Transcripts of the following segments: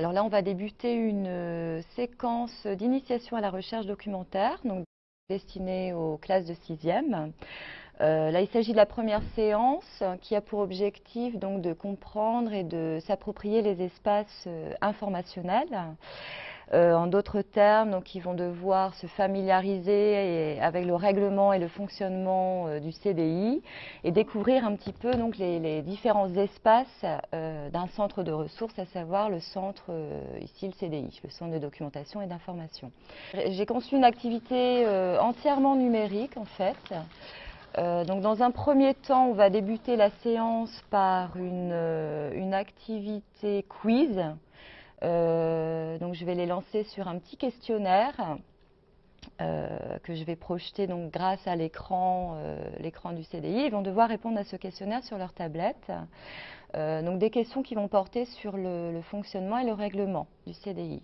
Alors là, on va débuter une euh, séquence d'initiation à la recherche documentaire, donc destinée aux classes de 6e. Euh, là, il s'agit de la première séance qui a pour objectif donc, de comprendre et de s'approprier les espaces euh, informationnels. Euh, en d'autres termes, donc, ils vont devoir se familiariser avec le règlement et le fonctionnement euh, du CDI et découvrir un petit peu donc, les, différents espaces euh, d'un centre de ressources, à savoir le centre, ici le CDI, le centre de documentation et d'information. J'ai conçu une activité entièrement numérique en fait. donc dans un premier temps, on va débuter la séance par une, activité quiz donc je vais les lancer sur un petit questionnaire euh, que je vais projeter donc grâce à l'écran euh, du CDI. Ils vont devoir répondre à ce questionnaire sur leur tablette. donc des questions qui vont porter sur le fonctionnement et le règlement du CDI.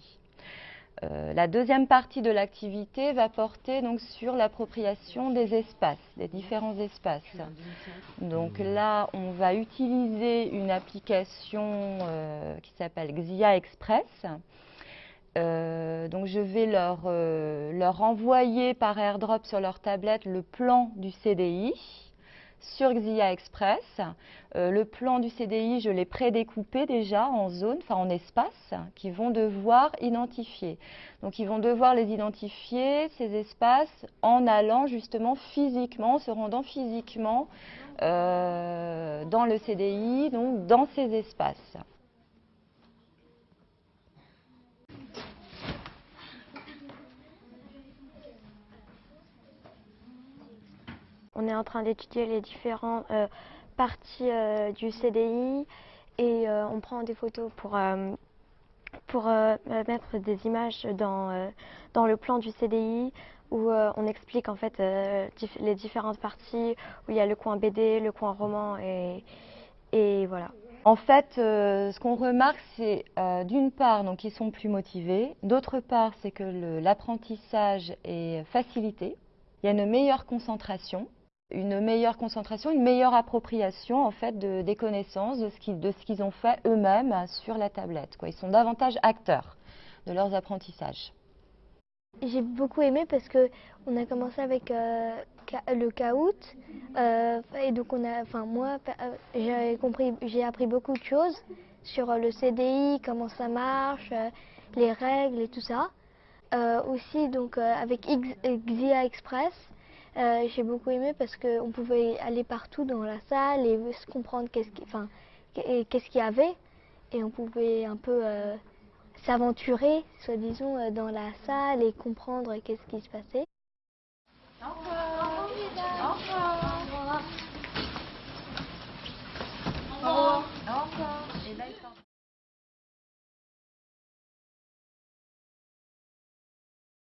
Euh, la deuxième partie de l'activité va porter donc sur l'appropriation des espaces, des différents espaces. Donc là, on va utiliser une application euh, qui s'appelle Xia Express. Euh, donc je vais leur, leur envoyer par AirDrop sur leur tablette le plan du CDI sur Xia Express. Euh, le plan du CDI, je l'ai prédécoupé déjà en zones, enfin en espaces, qu'ils vont devoir identifier. Donc ils vont devoir les identifier, ces espaces, en allant justement physiquement, se rendant physiquement euh, dans le CDI, donc dans ces espaces. On est en train d'étudier les différentes euh, parties euh, du CDI et euh, on prend des photos pour, pour mettre des images dans, dans le plan du CDI où on explique en fait les différentes parties, où il y a le coin BD, le coin roman et, et voilà. En fait, ce qu'on remarque, c'est d'une part qu'ils sont plus motivés, d'autre part, c'est que l'apprentissage est facilité, il y a une meilleure concentration, une meilleure concentration, une meilleure appropriation en fait des connaissances, de ce qu'ils ont fait eux-mêmes sur la tablette. Ils sont davantage acteurs de leurs apprentissages. J'ai beaucoup aimé parce que on a commencé avec euh, le caout euh, et donc on a, enfin moi euh, j'ai appris beaucoup de choses sur le CDI, comment ça marche, les règles et tout ça. aussi donc avec Xia Express, euh, j'ai beaucoup aimé parce qu'on pouvait aller partout dans la salle et se comprendre qu'est-ce qu'il y avait. Et on pouvait un peu euh, s'aventurer, soi-disant, euh, dans la salle et comprendre qu'est-ce qui se passait.